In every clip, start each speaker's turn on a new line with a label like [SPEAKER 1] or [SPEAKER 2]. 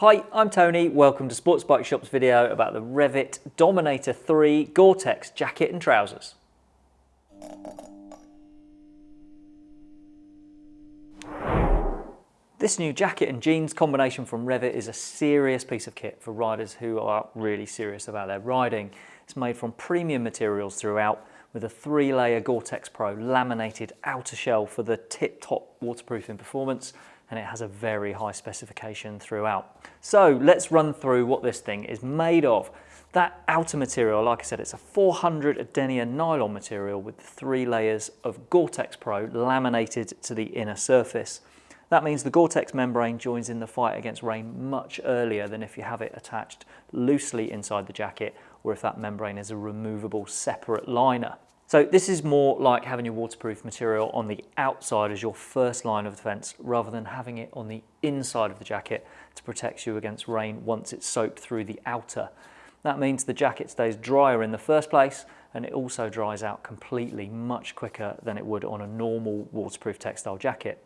[SPEAKER 1] Hi, I'm Tony. Welcome to Sports Bike Shop's video about the Revit Dominator 3 Gore-Tex jacket and trousers. This new jacket and jeans combination from Revit is a serious piece of kit for riders who are really serious about their riding. It's made from premium materials throughout with a three layer Gore-Tex Pro laminated outer shell for the tip top waterproofing performance and it has a very high specification throughout. So let's run through what this thing is made of. That outer material, like I said, it's a 400 denier nylon material with three layers of Gore-Tex Pro laminated to the inner surface. That means the Gore-Tex membrane joins in the fight against rain much earlier than if you have it attached loosely inside the jacket or if that membrane is a removable separate liner. So this is more like having your waterproof material on the outside as your first line of defense rather than having it on the inside of the jacket to protect you against rain once it's soaked through the outer. That means the jacket stays drier in the first place and it also dries out completely much quicker than it would on a normal waterproof textile jacket.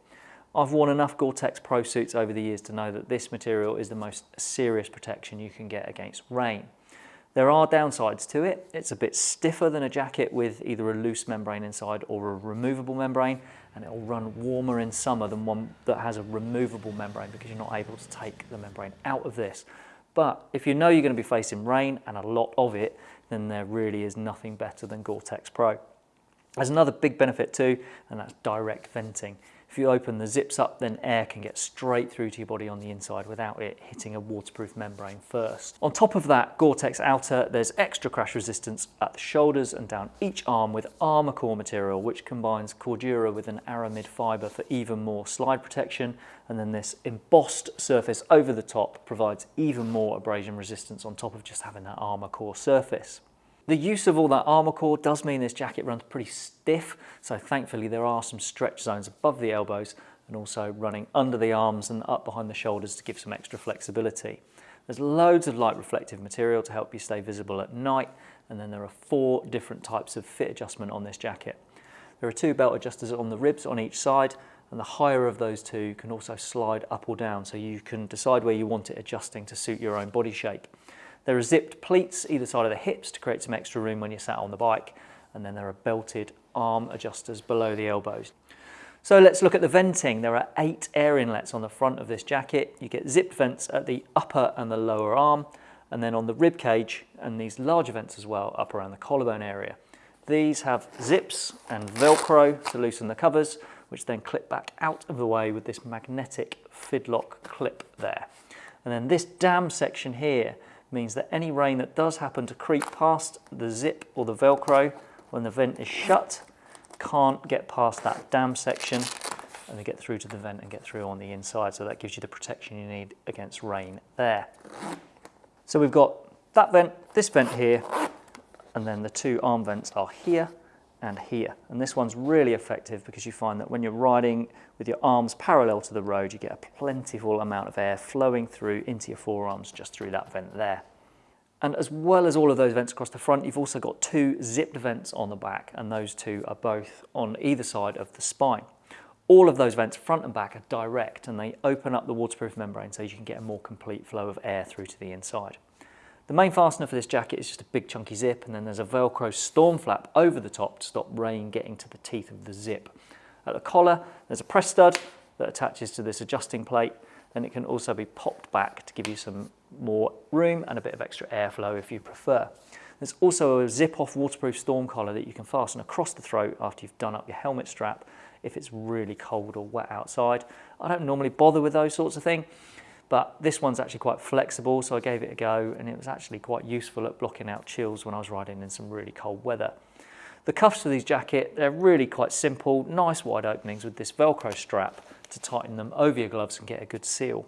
[SPEAKER 1] I've worn enough Gore-Tex Pro suits over the years to know that this material is the most serious protection you can get against rain. There are downsides to it. It's a bit stiffer than a jacket with either a loose membrane inside or a removable membrane and it'll run warmer in summer than one that has a removable membrane because you're not able to take the membrane out of this. But if you know you're going to be facing rain and a lot of it, then there really is nothing better than Gore-Tex Pro. There's another big benefit too, and that's direct venting. If you open the zips up, then air can get straight through to your body on the inside without it hitting a waterproof membrane first. On top of that Gore-Tex outer, there's extra crash resistance at the shoulders and down each arm with Armacor material, which combines Cordura with an aramid fiber for even more slide protection. And then this embossed surface over the top provides even more abrasion resistance on top of just having that Armacor surface. The use of all that Armacor does mean this jacket runs pretty stiff, so thankfully there are some stretch zones above the elbows and also running under the arms and up behind the shoulders to give some extra flexibility. There's loads of light reflective material to help you stay visible at night, and then there are four different types of fit adjustment on this jacket. There are two belt adjusters on the ribs on each side, and the higher of those two can also slide up or down, so you can decide where you want it adjusting to suit your own body shape. There are zipped pleats either side of the hips to create some extra room when you're sat on the bike, and then there are belted arm adjusters below the elbows. So let's look at the venting. There are eight air inlets on the front of this jacket. You get zipped vents at the upper and the lower arm, and then on the rib cage, and these larger vents as well, up around the collarbone area. These have zips and Velcro to loosen the covers, which then clip back out of the way with this magnetic fidlock clip there. And then this dam section here means that any rain that does happen to creep past the zip or the Velcro when the vent is shut can't get past that dam section and get through to the vent and get through on the inside. So that gives you the protection you need against rain there. So we've got that vent, this vent here, and then the two arm vents are here and here. And this one's really effective because you find that when you're riding with your arms parallel to the road, you get a plentiful amount of air flowing through into your forearms just through that vent there. And as well as all of those vents across the front, you've also got two zipped vents on the back, and those two are both on either side of the spine. All of those vents, front and back, are direct, and they open up the waterproof membrane so you can get a more complete flow of air through to the inside. The main fastener for this jacket is just a big chunky zip and then there's a Velcro storm flap over the top to stop rain getting to the teeth of the zip. At the collar, there's a press stud that attaches to this adjusting plate and it can also be popped back to give you some more room and a bit of extra airflow if you prefer. There's also a zip-off waterproof storm collar that you can fasten across the throat after you've done up your helmet strap if it's really cold or wet outside. I don't normally bother with those sorts of things but this one's actually quite flexible, so I gave it a go, and it was actually quite useful at blocking out chills when I was riding in some really cold weather. The cuffs for these jacket, they're really quite simple, nice wide openings with this Velcro strap to tighten them over your gloves and get a good seal.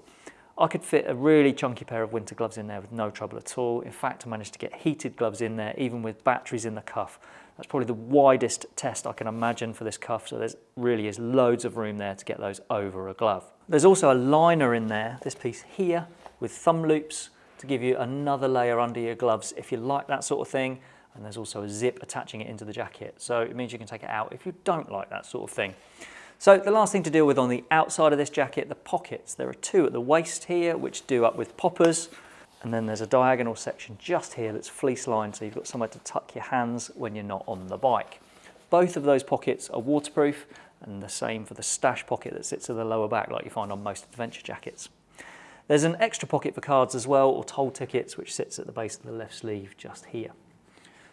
[SPEAKER 1] I could fit a really chunky pair of winter gloves in there with no trouble at all. In fact, I managed to get heated gloves in there, even with batteries in the cuff. That's probably the widest test I can imagine for this cuff, so there really is loads of room there to get those over a glove. There's also a liner in there, this piece here, with thumb loops to give you another layer under your gloves if you like that sort of thing. And there's also a zip attaching it into the jacket. So it means you can take it out if you don't like that sort of thing. So the last thing to deal with on the outside of this jacket, the pockets. There are two at the waist here, which do up with poppers. And then there's a diagonal section just here that's fleece lined, so you've got somewhere to tuck your hands when you're not on the bike. Both of those pockets are waterproof and the same for the stash pocket that sits at the lower back like you find on most adventure jackets. There's an extra pocket for cards as well or toll tickets which sits at the base of the left sleeve just here.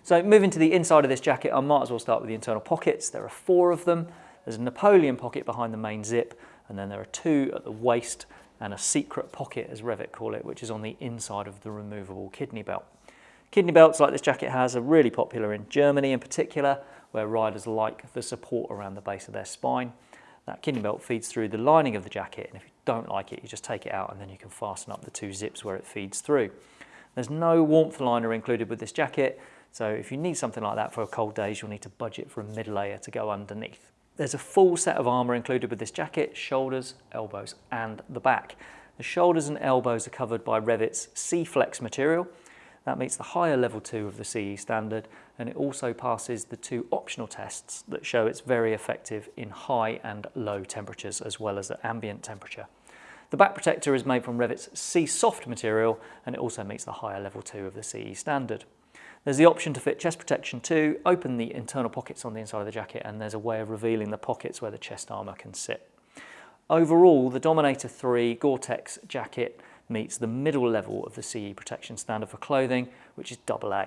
[SPEAKER 1] So moving to the inside of this jacket, I might as well start with the internal pockets. There are four of them. There's a Napoleon pocket behind the main zip and then there are two at the waist and a secret pocket as Revit call it, which is on the inside of the removable kidney belt. Kidney belts like this jacket has are really popular in Germany in particular, where riders like the support around the base of their spine. That kidney belt feeds through the lining of the jacket, and if you don't like it, you just take it out and then you can fasten up the two zips where it feeds through. There's no warmth liner included with this jacket, so if you need something like that for cold days, you'll need to budget for a mid layer to go underneath. There's a full set of armour included with this jacket, shoulders, elbows and the back. The shoulders and elbows are covered by Revit's SEEFLEX material, that meets the higher level 2 of the CE standard and it also passes the two optional tests that show it's very effective in high and low temperatures as well as at ambient temperature. The back protector is made from Revit's SEESOFT material and it also meets the higher level 2 of the CE standard. There's the option to fit chest protection too, open the internal pockets on the inside of the jacket and there's a way of revealing the pockets where the chest armour can sit. Overall, the Dominator 3 Gore-Tex jacket meets the middle level of the CE protection standard for clothing, which is AA.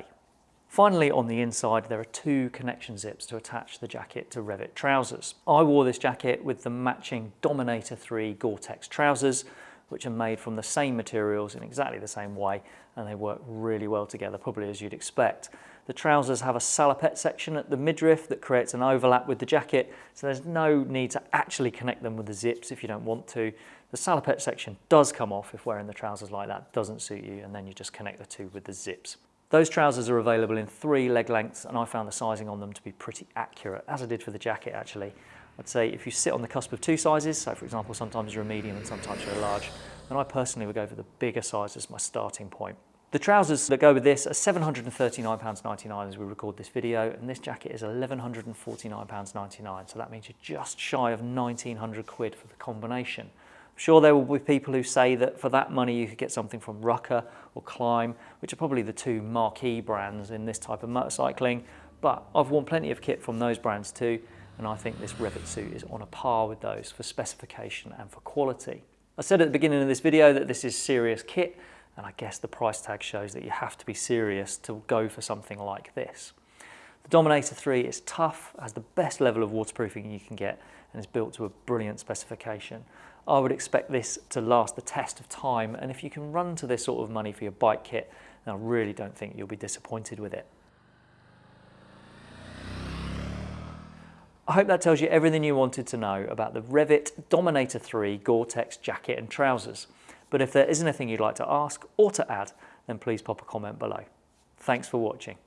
[SPEAKER 1] Finally, on the inside, there are two connection zips to attach the jacket to Revit trousers. I wore this jacket with the matching Dominator 3 Gore-Tex trousers, which are made from the same materials in exactly the same way, and they work really well together, probably as you'd expect. The trousers have a salopette section at the midriff that creates an overlap with the jacket, so there's no need to actually connect them with the zips if you don't want to. The salopette section does come off if wearing the trousers like that doesn't suit you, and then you just connect the two with the zips. Those trousers are available in three leg lengths, and I found the sizing on them to be pretty accurate, as I did for the jacket actually. I'd say if you sit on the cusp of two sizes, so for example, sometimes you're a medium and sometimes you're a large, then I personally would go for the bigger size as my starting point. The trousers that go with this are £739.99 as we record this video, and this jacket is £1,149.99, so that means you're just shy of 1900 quid for the combination. I'm sure there will be people who say that for that money you could get something from Rukka or Klim, which are probably the two marquee brands in this type of motorcycling, but I've worn plenty of kit from those brands too, and I think this Revit suit is on a par with those for specification and for quality. I said at the beginning of this video that this is serious kit, and I guess the price tag shows that you have to be serious to go for something like this. The Dominator 3 is tough, has the best level of waterproofing you can get, and is built to a brilliant specification. I would expect this to last the test of time, and if you can run to this sort of money for your bike kit, then I really don't think you'll be disappointed with it. I hope that tells you everything you wanted to know about the Revit Dominator 3 Gore-Tex jacket and trousers. But if there is anything you'd like to ask or to add, then please pop a comment below. Thanks for watching.